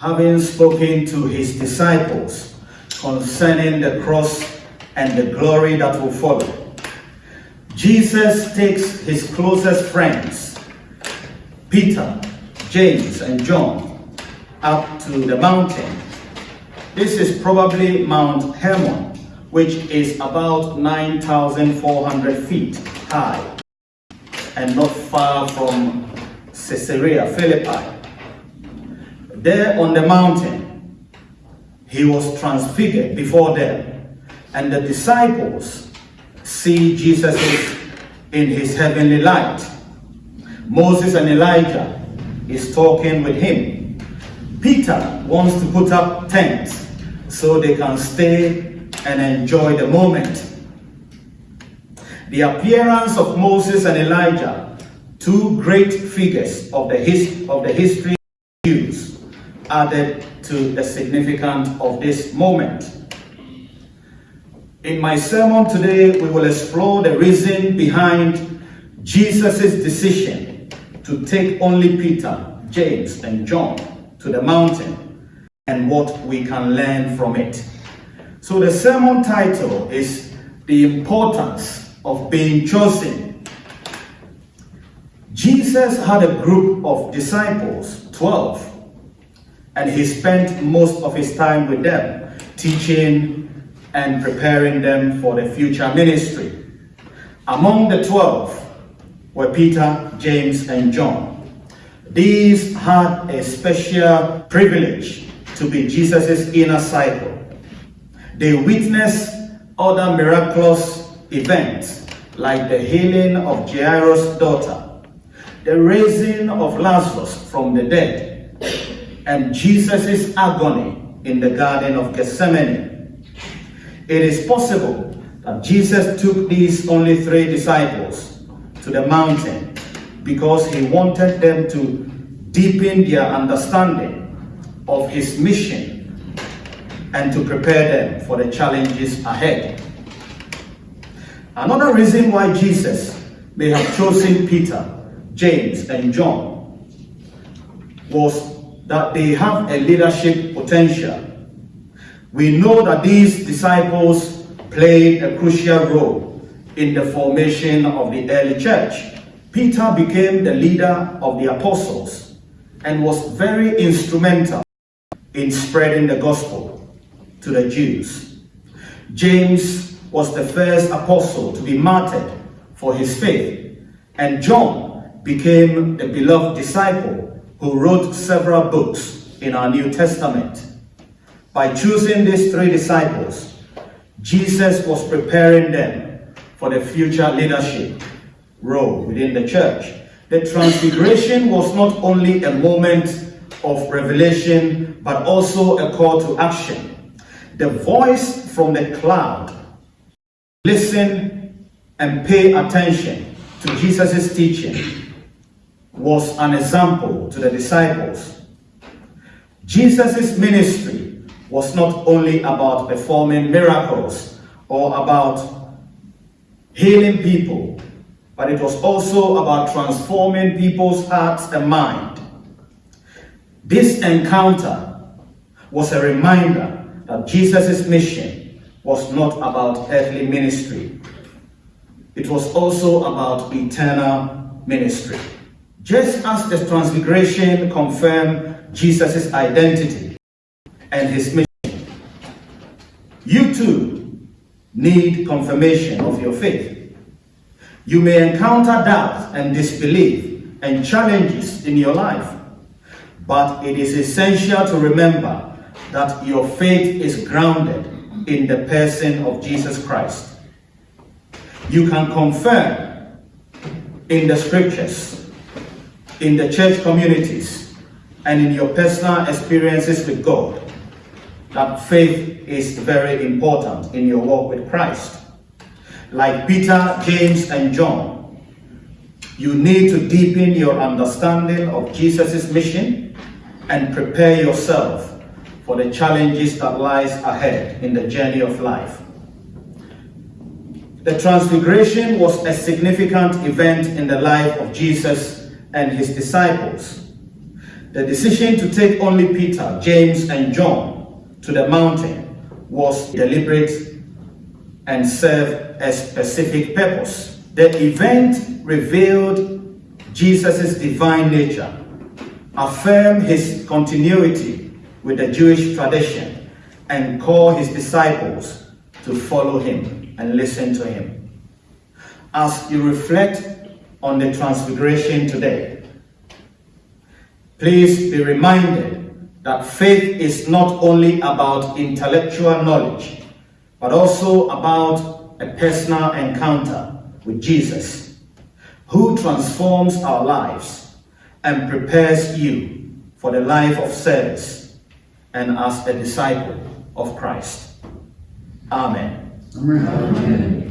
having spoken to his disciples concerning the cross and the glory that will follow, Jesus takes his closest friends, Peter, James, and John, up to the mountain. This is probably Mount Hermon, which is about 9,400 feet high and not far from Caesarea Philippi. There on the mountain, he was transfigured before them, and the disciples see Jesus in his heavenly light. Moses and Elijah is talking with him. Peter wants to put up tents so they can stay and enjoy the moment. The appearance of Moses and Elijah, two great figures of the, his, of the history of Jews, added to the significance of this moment. In my sermon today, we will explore the reason behind Jesus' decision to take only Peter, James, and John to the mountain and what we can learn from it. So the sermon title is The Importance of Being Chosen. Jesus had a group of disciples, 12, and he spent most of his time with them, teaching and preparing them for the future ministry. Among the 12 were Peter, James, and John. These had a special privilege to be Jesus' inner cycle. They witnessed other miraculous events like the healing of Jairus' daughter, the raising of Lazarus from the dead, and Jesus' agony in the Garden of Gethsemane. It is possible that Jesus took these only three disciples to the mountain because he wanted them to deepen their understanding of his mission and to prepare them for the challenges ahead. Another reason why Jesus may have chosen Peter, James, and John was that they have a leadership potential. We know that these disciples played a crucial role in the formation of the early church. Peter became the leader of the apostles and was very instrumental in spreading the gospel to the Jews. James was the first apostle to be martyred for his faith, and John became the beloved disciple who wrote several books in our New Testament. By choosing these three disciples, Jesus was preparing them for the future leadership role within the church. The transfiguration was not only a moment of revelation, but also a call to action. The voice from the cloud, listen and pay attention to Jesus' teaching was an example to the disciples. Jesus' ministry was not only about performing miracles or about healing people, but it was also about transforming people's hearts and mind. This encounter was a reminder that Jesus' mission was not about earthly ministry. It was also about eternal ministry. Just as the transfiguration confirmed Jesus' identity and his mission, you too need confirmation of your faith. You may encounter doubt and disbelief and challenges in your life, but it is essential to remember that your faith is grounded in the person of Jesus Christ. You can confirm in the scriptures in the church communities and in your personal experiences with God that faith is very important in your walk with Christ. Like Peter, James, and John, you need to deepen your understanding of Jesus' mission and prepare yourself for the challenges that lies ahead in the journey of life. The Transfiguration was a significant event in the life of Jesus and his disciples. The decision to take only Peter, James, and John to the mountain was deliberate and served a specific purpose. The event revealed Jesus' divine nature, affirmed his continuity with the Jewish tradition, and called his disciples to follow him and listen to him. As you reflect on the transfiguration today, please be reminded that faith is not only about intellectual knowledge, but also about a personal encounter with Jesus, who transforms our lives and prepares you for the life of service and as a disciple of Christ. Amen. Amen.